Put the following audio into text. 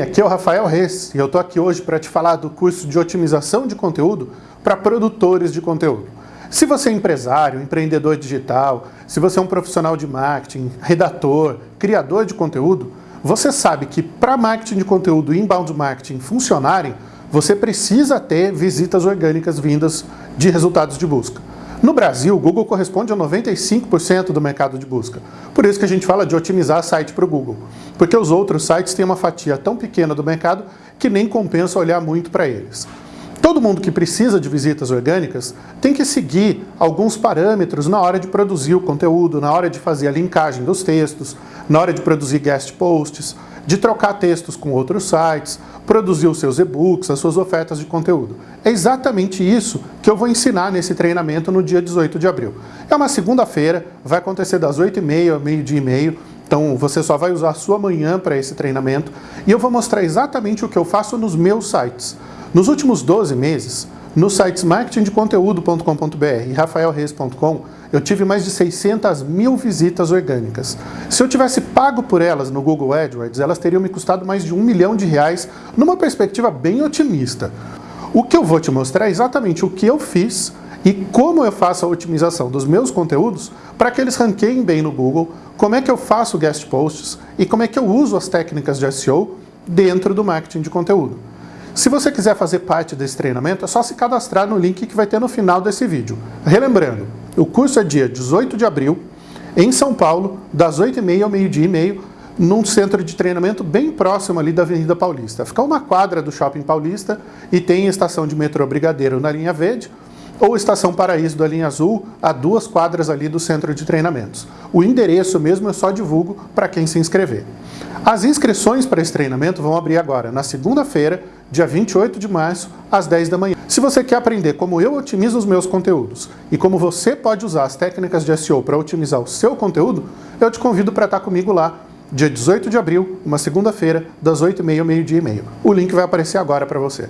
Aqui é o Rafael Reis e eu estou aqui hoje para te falar do curso de otimização de conteúdo para produtores de conteúdo. Se você é empresário, empreendedor digital, se você é um profissional de marketing, redator, criador de conteúdo, você sabe que para marketing de conteúdo e inbound marketing funcionarem, você precisa ter visitas orgânicas vindas de resultados de busca. No Brasil, o Google corresponde a 95% do mercado de busca. Por isso que a gente fala de otimizar site para o Google. Porque os outros sites têm uma fatia tão pequena do mercado que nem compensa olhar muito para eles. Todo mundo que precisa de visitas orgânicas tem que seguir alguns parâmetros na hora de produzir o conteúdo, na hora de fazer a linkagem dos textos, na hora de produzir guest posts, de trocar textos com outros sites, produzir os seus e-books, as suas ofertas de conteúdo. É exatamente isso que eu vou ensinar nesse treinamento no dia 18 de abril. É uma segunda-feira, vai acontecer das 8h30 ao meio-dia e meio, então você só vai usar a sua manhã para esse treinamento e eu vou mostrar exatamente o que eu faço nos meus sites. Nos últimos 12 meses, nos sites marketingdeconteúdo.com.br e rafaelreis.com, eu tive mais de 600 mil visitas orgânicas. Se eu tivesse pago por elas no Google AdWords, elas teriam me custado mais de um milhão de reais, numa perspectiva bem otimista. O que eu vou te mostrar é exatamente o que eu fiz e como eu faço a otimização dos meus conteúdos para que eles ranqueiem bem no Google, como é que eu faço guest posts e como é que eu uso as técnicas de SEO dentro do marketing de conteúdo. Se você quiser fazer parte desse treinamento, é só se cadastrar no link que vai ter no final desse vídeo. Relembrando, o curso é dia 18 de abril, em São Paulo, das 8h30 ao meio-dia e meio, num centro de treinamento bem próximo ali da Avenida Paulista. Fica uma quadra do Shopping Paulista e tem estação de metrô Brigadeiro na linha verde, ou Estação Paraíso da linha azul, a duas quadras ali do centro de treinamentos. O endereço mesmo eu só divulgo para quem se inscrever. As inscrições para esse treinamento vão abrir agora, na segunda-feira, dia 28 de março, às 10 da manhã. Se você quer aprender como eu otimizo os meus conteúdos e como você pode usar as técnicas de SEO para otimizar o seu conteúdo, eu te convido para estar comigo lá, dia 18 de abril, uma segunda-feira, das 8h30 ao meio-dia e meio. O link vai aparecer agora para você.